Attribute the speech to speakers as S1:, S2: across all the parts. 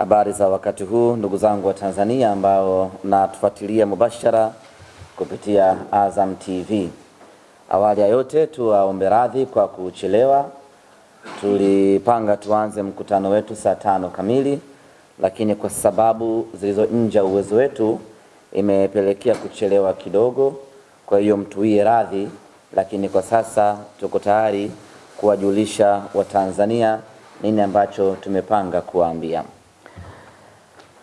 S1: Habari za wakati huu ndugu zangu wa Tanzania ambao mnatufuatilia mubashara kupitia Azam TV. Awali ya yote tuwaombe radhi kwa kuchelewa. Tulipanga tuanze mkutano wetu saa tano kamili, lakini kwa sababu zilizo nje uwezo wetu imepelekea kuchelewa kidogo. Kwa hiyo mtuie radhi, lakini kwa sasa tuko tayari kuwajulisha Watanzania nini ambacho tumepanga kuwaambia.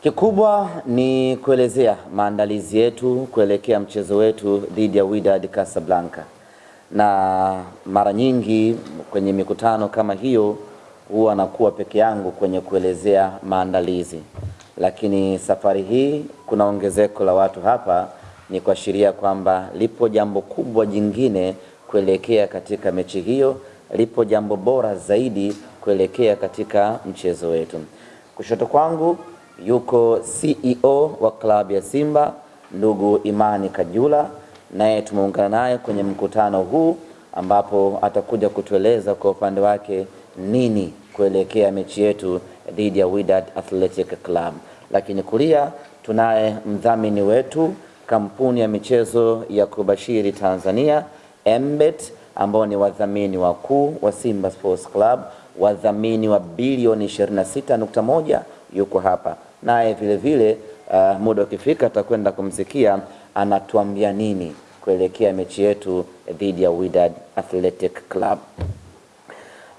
S1: Kikubwa ni kuelezea maandalizi yetu kuelekea mchezo wetu dhidi ya Wydad Casablanca, na mara nyingi kwenye mikutano kama hiyo huwa nakuwa peke yangu kwenye kuelezea maandalizi, lakini safari hii kuna ongezeko la watu hapa, ni kuashiria kwamba lipo jambo kubwa jingine kuelekea katika mechi hiyo, lipo jambo bora zaidi kuelekea katika mchezo wetu. Kushoto kwangu yuko CEO wa klabu ya Simba ndugu Imani Kajula, naye tumeungana naye kwenye mkutano huu ambapo atakuja kutueleza kwa upande wake nini kuelekea mechi yetu dhidi ya Wydad Athletic Club. Lakini kulia tunaye mdhamini wetu kampuni ya michezo ya kubashiri Tanzania Embet, ambao ni wadhamini wakuu wa Simba Sports Club, wadhamini wa bilioni 26.1 yuko hapa naye vile vile. Uh, muda ukifika atakwenda kumsikia anatuambia nini kuelekea mechi yetu dhidi ya Wydad Athletic Club.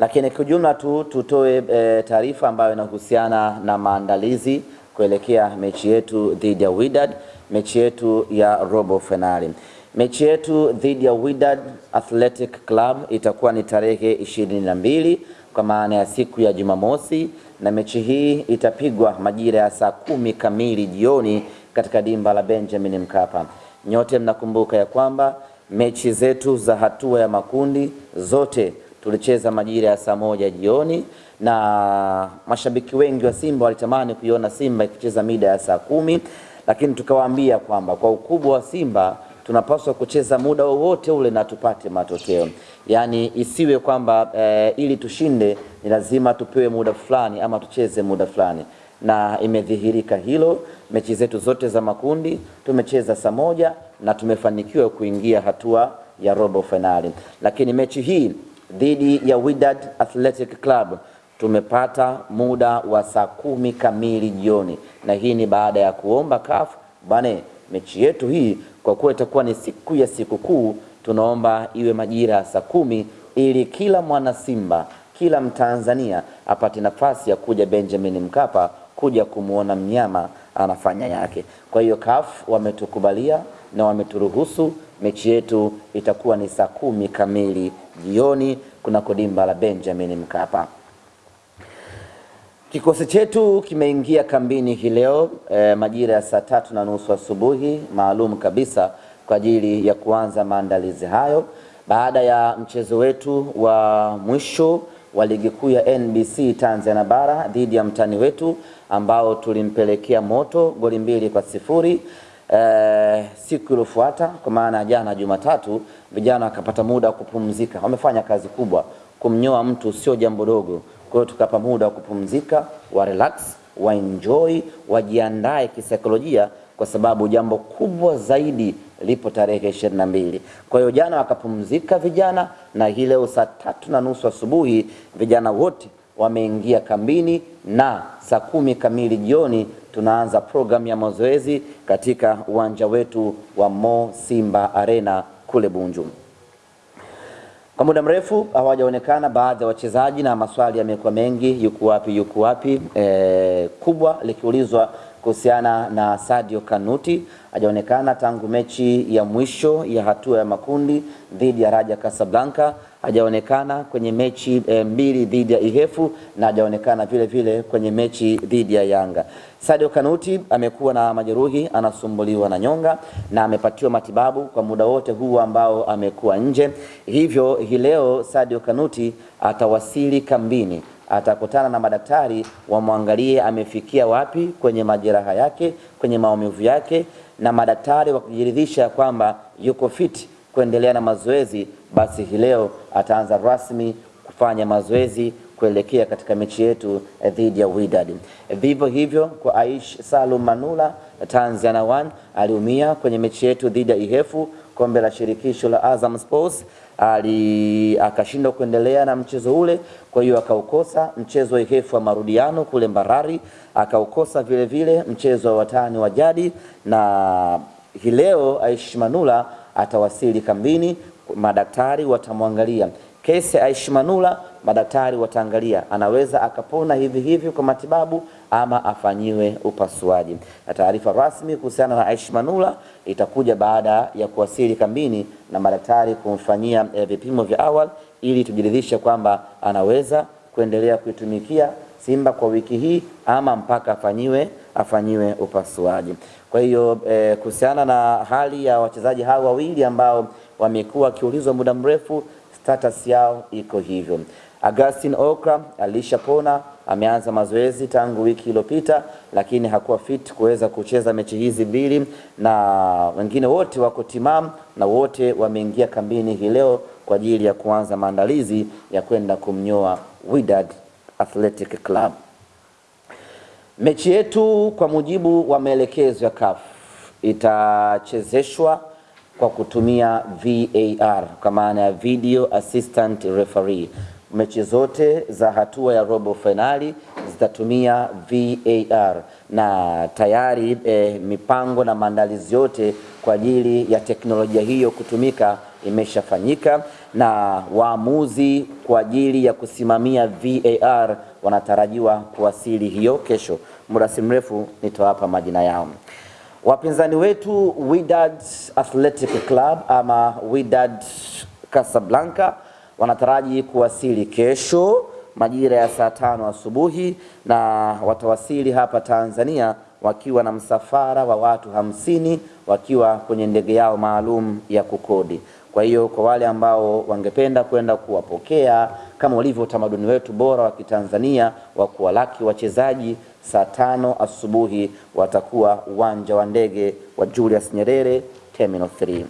S1: Lakini kiujumla jumla tu tutoe e, taarifa ambayo inahusiana na maandalizi kuelekea mechi yetu dhidi ya Wydad, mechi yetu ya robo fainali. Mechi yetu dhidi ya Wydad Athletic Club itakuwa ni tarehe ishirini na mbili kwa maana ya siku ya Jumamosi, na mechi hii itapigwa majira ya saa kumi kamili jioni katika dimba la Benjamin Mkapa. Nyote mnakumbuka ya kwamba mechi zetu za hatua ya makundi zote tulicheza majira ya saa moja jioni, na mashabiki wengi wa Simba walitamani kuiona Simba ikicheza mida ya saa kumi, lakini tukawaambia kwamba kwa ukubwa wa Simba tunapaswa kucheza muda wowote ule na tupate matokeo, yaani isiwe kwamba e, ili tushinde ni lazima tupewe muda fulani ama tucheze muda fulani, na imedhihirika hilo. Mechi zetu zote za makundi tumecheza saa moja na tumefanikiwa kuingia hatua ya robo fainali, lakini mechi hii dhidi ya Wydad Athletic Club tumepata muda wa saa kumi kamili jioni, na hii ni baada ya kuomba CAF bane, mechi yetu hii kwa kuwa itakuwa ni siku ya sikukuu, tunaomba iwe majira ya saa kumi ili kila mwana Simba, kila Mtanzania apate nafasi ya kuja Benjamin Mkapa kuja kumwona mnyama anafanya yake. Kwa hiyo CAF wametukubalia na wameturuhusu mechi yetu itakuwa ni saa kumi kamili jioni kunako dimba la Benjamin Mkapa. Kikosi chetu kimeingia kambini hii leo e, majira ya saa tatu na nusu asubuhi maalum kabisa kwa ajili ya kuanza maandalizi hayo baada ya mchezo wetu wa mwisho wa ligi kuu ya NBC Tanzania bara dhidi ya mtani wetu ambao tulimpelekea moto goli mbili kwa sifuri. E, siku iliyofuata kwa maana jana Jumatatu, vijana wakapata muda wa kupumzika. Wamefanya kazi kubwa, kumnyoa mtu sio jambo dogo. Kwa hiyo tukapa muda wa kupumzika, wa relax, wa enjoy, wajiandae kisaikolojia, kwa sababu jambo kubwa zaidi lipo tarehe ishirini na mbili. Kwa hiyo jana wakapumzika vijana, na hii leo saa tatu na nusu asubuhi vijana wote wameingia kambini, na saa kumi kamili jioni tunaanza programu ya mazoezi katika uwanja wetu wa Mo Simba Arena kule Bunju. Kwa muda mrefu hawajaonekana baadhi ya wachezaji na maswali yamekuwa mengi, yuko wapi, yuko wapi? E, kubwa likiulizwa kuhusiana na Sadio Kanuti hajaonekana tangu mechi ya mwisho ya hatua ya makundi dhidi ya Raja Casablanca, hajaonekana kwenye mechi e, mbili dhidi ya Ihefu na hajaonekana vile vile kwenye mechi dhidi ya Yanga. Sadio Kanuti amekuwa na majeruhi, anasumbuliwa na nyonga na amepatiwa matibabu kwa muda wote huu ambao amekuwa nje. Hivyo hii leo Sadio Kanuti atawasili kambini atakutana na madaktari wamwangalie amefikia wapi kwenye majeraha yake, kwenye maumivu yake, na madaktari wakijiridhisha kwamba yuko fiti kuendelea na mazoezi, basi hii leo ataanza rasmi kufanya mazoezi kuelekea katika mechi yetu eh, dhidi ya Wydad. Vivyo hivyo kwa Aish Salum Manula Tanzania One aliumia kwenye mechi yetu dhidi ya Ihefu kombe la shirikisho la Azam Sports ali akashindwa kuendelea na mchezo ule, kwa hiyo akaukosa mchezo wa Ihefu wa marudiano kule Mbarari, akaukosa vile vile mchezo wa watani wa jadi, na hileo leo Aish Manula atawasili kambini, madaktari watamwangalia kesi ya Aish Manula, madaktari wataangalia anaweza akapona hivi hivi kwa matibabu ama afanyiwe upasuaji. Na taarifa rasmi kuhusiana na Aisha Manula itakuja baada ya kuwasili kambini na madaktari kumfanyia eh, vipimo vya awali ili tujiridhishe kwamba anaweza kuendelea kuitumikia Simba kwa wiki hii ama mpaka afanyiwe afanyiwe upasuaji. Kwa hiyo e, kuhusiana na hali ya wachezaji hawa wawili ambao wamekuwa wakiulizwa muda mrefu status yao iko hivyo. Augustin Okra alishapona, ameanza mazoezi tangu wiki iliyopita, lakini hakuwa fit kuweza kucheza mechi hizi mbili, na wengine wote wako timamu na wote wameingia kambini hii leo kwa ajili ya kuanza maandalizi ya kwenda kumnyoa Wydad Athletic Club. Mechi yetu kwa mujibu wa maelekezo ya CAF itachezeshwa kwa kutumia VAR kwa maana ya video assistant referee. Mechi zote za hatua ya robo fainali zitatumia VAR na tayari eh, mipango na maandalizi yote kwa ajili ya teknolojia hiyo kutumika imeshafanyika na waamuzi kwa ajili ya kusimamia VAR wanatarajiwa kuwasili hiyo kesho. Muda si mrefu nitawapa majina yao. Wapinzani wetu Wydad Athletic Club ama Wydad Casablanca wanataraji kuwasili kesho majira ya saa tano asubuhi na watawasili hapa Tanzania wakiwa na msafara wa watu hamsini wakiwa kwenye ndege yao maalum ya kukodi. Kwa hiyo kwa wale ambao wangependa kwenda kuwapokea kama ulivyo utamaduni wetu bora wa Kitanzania wa kuwalaki wachezaji saa tano asubuhi watakuwa uwanja wa ndege wa Julius Nyerere Terminal 3.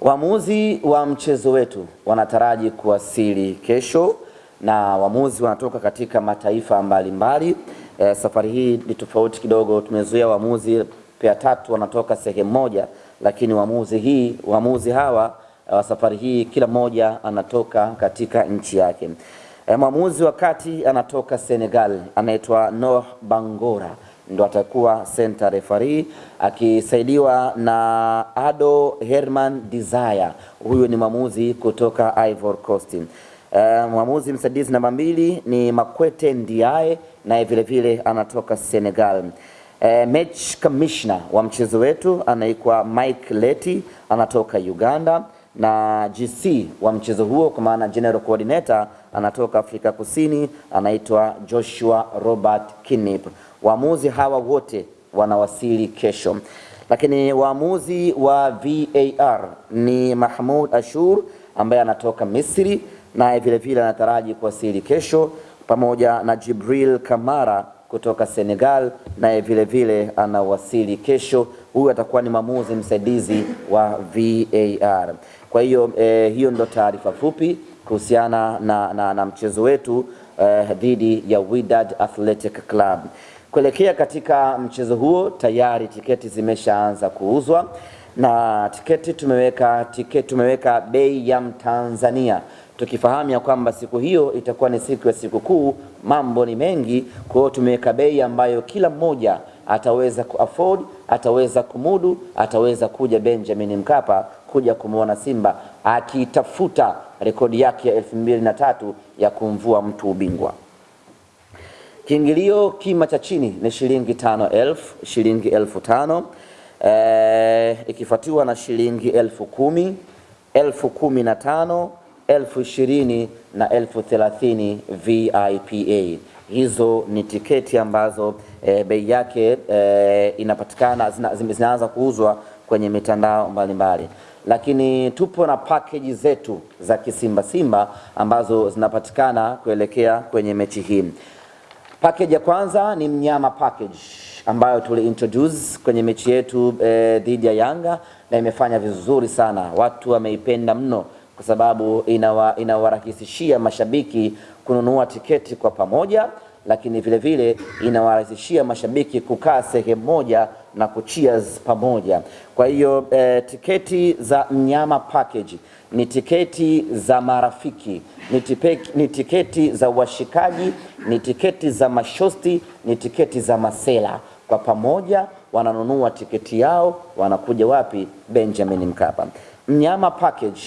S1: Waamuzi wa mchezo wetu wanataraji kuwasili kesho na waamuzi wanatoka katika mataifa mbalimbali mbali. E, safari hii ni tofauti kidogo, tumezuia waamuzi pea tatu wanatoka sehemu moja, lakini waamuzi hii waamuzi hawa wa safari hii kila mmoja anatoka katika nchi yake. E, mwamuzi wa kati anatoka Senegal anaitwa Noh Bangora ndo atakuwa center referee akisaidiwa na Ado Herman Desire. Huyu ni mwamuzi kutoka Ivory Coast. E, mwamuzi msaidizi namba mbili ni Makwete Ndiaye naye vile vile anatoka Senegal. E, match commissioner wa mchezo wetu anaitwa Mike Leti anatoka Uganda na GC wa mchezo huo kwa maana general coordinator anatoka Afrika Kusini anaitwa Joshua Robert Kinip. Waamuzi hawa wote wanawasili kesho, lakini waamuzi wa VAR ni Mahmoud Ashur ambaye anatoka Misri, naye vile vile anataraji kuwasili kesho, pamoja na Jibril Kamara kutoka Senegal, naye vile vile anawasili kesho. Huyu atakuwa ni mwamuzi msaidizi wa VAR. Kwa hiyo eh, hiyo ndo taarifa fupi kuhusiana na, na, na mchezo wetu eh, dhidi ya Wydad Athletic Club. Kuelekea katika mchezo huo tayari tiketi zimeshaanza kuuzwa na tiketi tumeweka tiketi tumeweka bei ya Mtanzania tukifahamu ya kwamba siku hiyo itakuwa ni siku ya sikukuu, mambo ni mengi. Kwa hiyo tumeweka bei ambayo kila mmoja ataweza kuafford, ataweza kumudu, ataweza kuja Benjamin Mkapa kuja kumwona Simba akitafuta rekodi yake ya elfu mbili na tatu ya kumvua mtu ubingwa. Kiingilio kima cha chini ni shilingi tano elfu shilingi elfu tano e, ikifuatiwa na shilingi elfu kumi elfu kumi na tano elfu ishirini na elfu thelathini VIPA. Hizo ni tiketi ambazo e, bei yake e, inapatikana zina, zinaanza kuuzwa kwenye mitandao mbalimbali mbali. Lakini tupo na package zetu za kisimba simba ambazo zinapatikana kuelekea kwenye mechi hii. Package ya kwanza ni mnyama package ambayo tuli introduce kwenye mechi yetu dhidi e, ya Yanga na imefanya vizuri sana, watu wameipenda mno kwa sababu inawa, inawarahisishia mashabiki kununua tiketi kwa pamoja, lakini vile vile inawarahisishia mashabiki kukaa sehemu moja na kucheers pamoja. Kwa hiyo eh, tiketi za mnyama package ni tiketi za marafiki, ni, tipe, ni tiketi za washikaji, ni tiketi za mashosti, ni tiketi za masela. Kwa pamoja wananunua tiketi yao, wanakuja wapi? Benjamin Mkapa. Mnyama package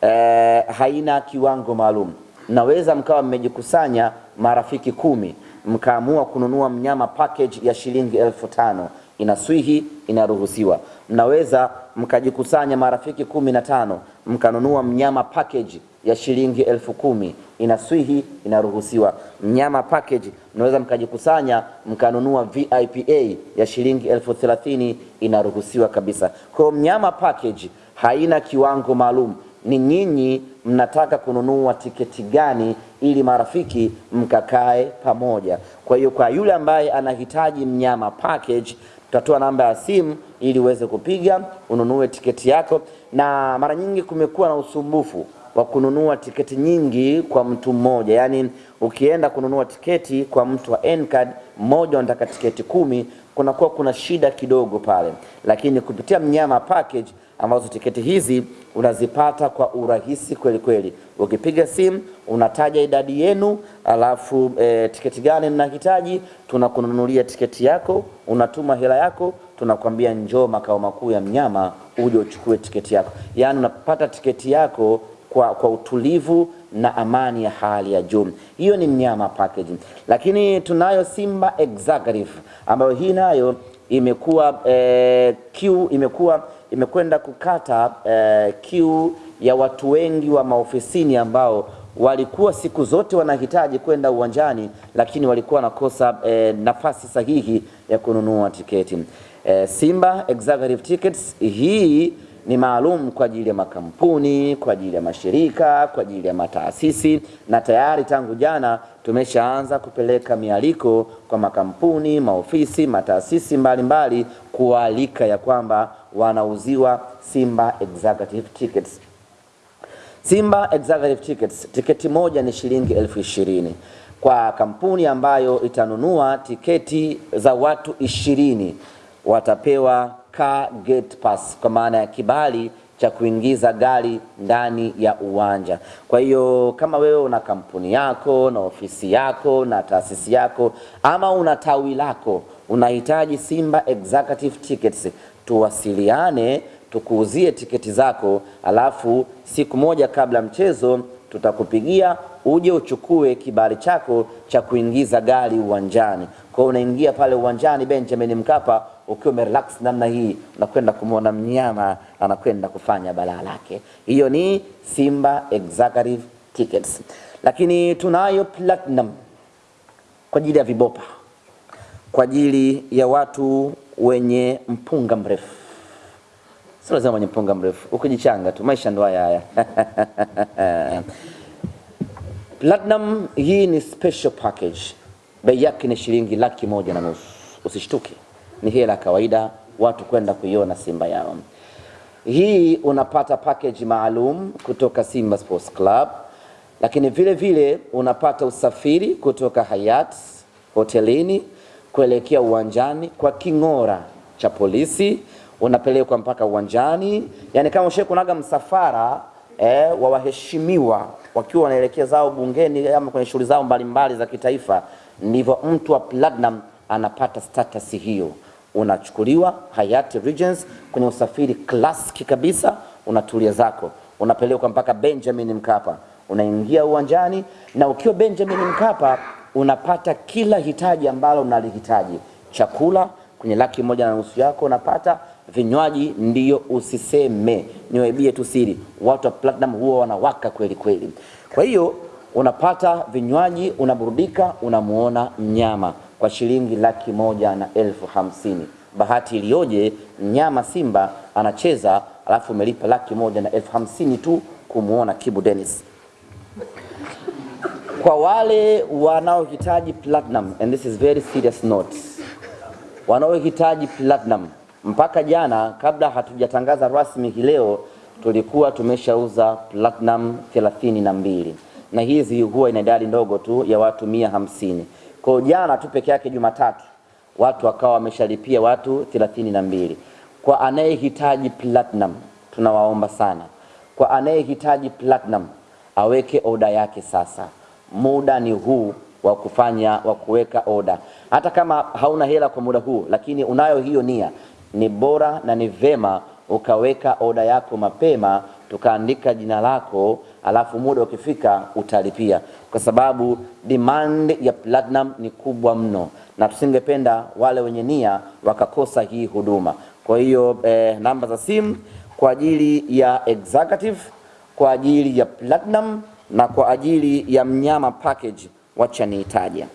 S1: eh, haina kiwango maalum. Naweza mkawa mmejikusanya marafiki kumi mkaamua kununua mnyama package ya shilingi elfu tano inaswihi, inaruhusiwa. Mnaweza mkajikusanya marafiki kumi na tano mkanunua mnyama package ya shilingi elfu kumi inaswihi, inaruhusiwa. Mnyama package mnaweza mkajikusanya mkanunua VIPA ya shilingi elfu thelathini inaruhusiwa kabisa. Kwa mnyama package haina kiwango maalum ni nyinyi mnataka kununua tiketi gani ili marafiki mkakae pamoja. Kwa hiyo kwa yule ambaye anahitaji mnyama package, tutatoa namba ya simu ili uweze kupiga ununue tiketi yako, na mara nyingi kumekuwa na usumbufu wa kununua tiketi nyingi kwa mtu mmoja, yaani ukienda kununua tiketi kwa mtu wa N-card mmoja unataka tiketi kumi, kunakuwa kuna shida kidogo pale, lakini kupitia mnyama package ambazo tiketi hizi unazipata kwa urahisi kweli kweli. Ukipiga simu unataja idadi yenu, alafu e, tiketi gani ninahitaji, tunakununulia tiketi yako, unatuma hela yako, tunakwambia njoo makao makuu ya mnyama uje uchukue tiketi yako. Yaani unapata tiketi yako kwa, kwa utulivu na amani ya hali ya juu. Hiyo ni mnyama package, lakini tunayo Simba Executive ambayo hii nayo imekuwa eh, Q imekuwa imekwenda kukata eh, kiu ya watu wengi wa maofisini ambao walikuwa siku zote wanahitaji kwenda uwanjani, lakini walikuwa wanakosa eh, nafasi sahihi ya kununua tiketi. Eh, Simba Executive Tickets hii ni maalum kwa ajili ya makampuni, kwa ajili ya mashirika, kwa ajili ya mataasisi, na tayari tangu jana tumeshaanza kupeleka mialiko kwa makampuni, maofisi, mataasisi mbalimbali kualika ya kwamba wanauziwa Simba Executive Tickets. Simba Executive Tickets, tiketi moja ni shilingi elfu ishirini kwa kampuni ambayo itanunua tiketi za watu ishirini watapewa car gate pass kwa maana ya kibali cha kuingiza gari ndani ya uwanja. Kwa hiyo kama wewe una kampuni yako na ofisi yako na taasisi yako ama una tawi lako unahitaji Simba Executive Tickets, tuwasiliane tukuuzie tiketi zako, alafu siku moja kabla mchezo tutakupigia uje uchukue kibali chako cha kuingiza gari uwanjani. Kwa unaingia pale uwanjani Benjamin Mkapa ukiwa umerelax namna hii, unakwenda kumwona mnyama anakwenda kufanya balaa lake. Hiyo ni Simba Executive Tickets, lakini tunayo platinum kwa ajili ya vibopa, kwa ajili ya watu wenye mpunga mrefu Sio lazima mwenye mpunga mrefu, ukijichanga tu, maisha ndo haya haya. Platinum hii ni special package, bei yake ni shilingi laki moja na nusu. Usishtuke, ni hela kawaida. Watu kwenda kuiona Simba yao. Hii unapata package maalum kutoka Simba Sports Club, lakini vile vile unapata usafiri kutoka Hayat hotelini kuelekea uwanjani kwa king'ora cha polisi. Unapelekwa mpaka uwanjani, yani kama ushe kunaga msafara eh, wa waheshimiwa wakiwa wanaelekea zao bungeni ama kwenye shughuli zao mbalimbali za kitaifa, ndivyo mtu wa Platinum anapata status hiyo. Unachukuliwa Hayati Regency kwenye usafiri klasiki kabisa, unatulia zako, unapelekwa mpaka Benjamin Mkapa, unaingia uwanjani, na ukiwa Benjamin Mkapa unapata kila hitaji ambalo unalihitaji, chakula kwenye laki moja na nusu yako unapata. Vinywaji ndiyo usiseme, niwaibie tu siri, watu wa Platinum huwa wanawaka kweli kweli. Kwa hiyo unapata vinywaji, unaburudika, unamuona mnyama kwa shilingi laki moja na elfu hamsini. Bahati iliyoje, mnyama Simba anacheza, alafu umelipa laki moja na elfu hamsini tu kumuona Kibu Dennis. Kwa wale wanaohitaji Platinum, and this is very serious note, wanaohitaji Platinum mpaka jana kabla hatujatangaza rasmi hii leo, tulikuwa tumeshauza platinum thelathini na mbili na hizi huwa ina idadi ndogo tu ya watu mia hamsini. Kwa jana tu peke yake Jumatatu watu wakawa wameshalipia watu thelathini na mbili. Kwa anayehitaji platinum tunawaomba sana, kwa anayehitaji platinum aweke oda yake sasa. Muda ni huu wa kufanya wa kuweka oda. Hata kama hauna hela kwa muda huu, lakini unayo hiyo nia, ni bora na ni vema ukaweka oda yako mapema, tukaandika jina lako, alafu muda ukifika utalipia, kwa sababu demand ya platinum ni kubwa mno, na tusingependa wale wenye nia wakakosa hii huduma. Kwa hiyo eh, namba za simu kwa ajili ya executive, kwa ajili ya platinum na kwa ajili ya mnyama package, wacha niitaje.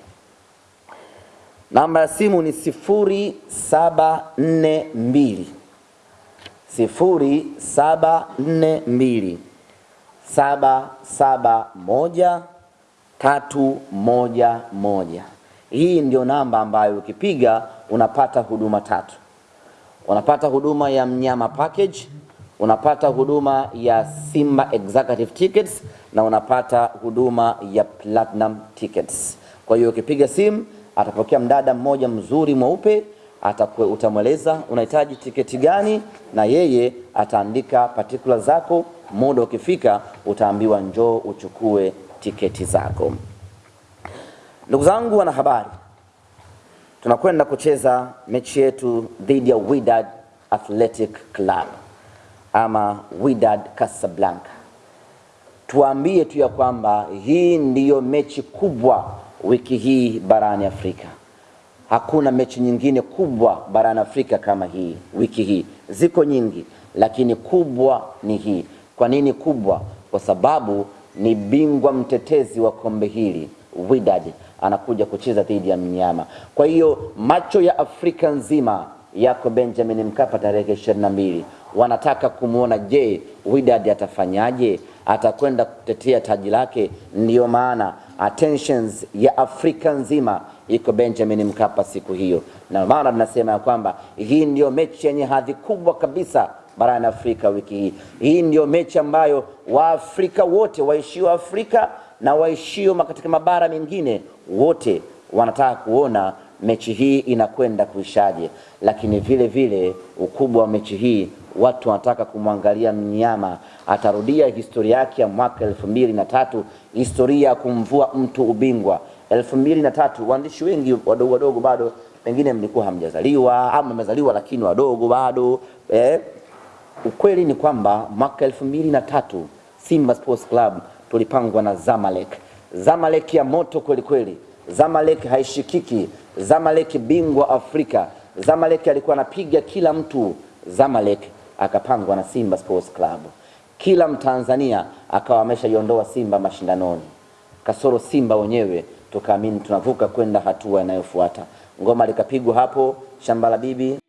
S1: Namba ya simu ni sifuri saba nne mbili sifuri saba nne mbili saba saba moja tatu moja moja. Hii ndio namba ambayo ukipiga unapata huduma tatu. Unapata huduma ya mnyama package, unapata huduma ya Simba executive tickets na unapata huduma ya platinum tickets. Kwa hiyo ukipiga simu atapokea mdada mmoja mzuri mweupe atakwe, utamweleza unahitaji tiketi gani, na yeye ataandika particular zako. Muda ukifika utaambiwa njoo uchukue tiketi zako. Ndugu zangu wanahabari, tunakwenda kucheza mechi yetu dhidi ya Wydad Athletic Club ama Wydad Casablanca. tuambie tu ya kwamba hii ndiyo mechi kubwa wiki hii barani Afrika. Hakuna mechi nyingine kubwa barani Afrika kama hii wiki hii. Ziko nyingi, lakini kubwa ni hii. Kwa nini kubwa? Kwa sababu ni bingwa mtetezi wa kombe hili Wydad anakuja kucheza dhidi ya mnyama. Kwa hiyo macho ya Afrika nzima yako Benjamin Mkapa tarehe ishirini na mbili. Wanataka kumwona, je, Wydad atafanyaje? Atakwenda kutetea taji lake? Ndiyo maana attentions ya Afrika nzima iko Benjamin Mkapa siku hiyo, na maana tunasema ya kwamba hii ndiyo mechi yenye hadhi kubwa kabisa barani Afrika wiki hii. Hii ndiyo mechi ambayo Waafrika wote waishio Afrika na waishio katika mabara mengine wote wanataka kuona mechi hii inakwenda kuishaje, lakini vile vile ukubwa wa mechi hii watu wanataka kumwangalia mnyama. Atarudia historia yake ya mwaka elfu mbili na tatu historia ya kumvua mtu ubingwa elfu mbili na tatu Waandishi wengi wadogo wadogo bado pengine mlikuwa hamjazaliwa ama mmezaliwa lakini wadogo bado eh. Ukweli ni kwamba mwaka elfu mbili na tatu Simba Sports Club tulipangwa na Zamalek. Zamalek ya moto kweli kweli, Zamalek haishikiki, Zamalek bingwa Afrika, Zamalek alikuwa anapiga kila mtu. Zamalek akapangwa na Simba Sports Club, kila Mtanzania akawa ameshaiondoa Simba mashindanoni, kasoro Simba wenyewe tukaamini tunavuka kwenda hatua inayofuata. Ngoma likapigwa hapo shamba la bibi.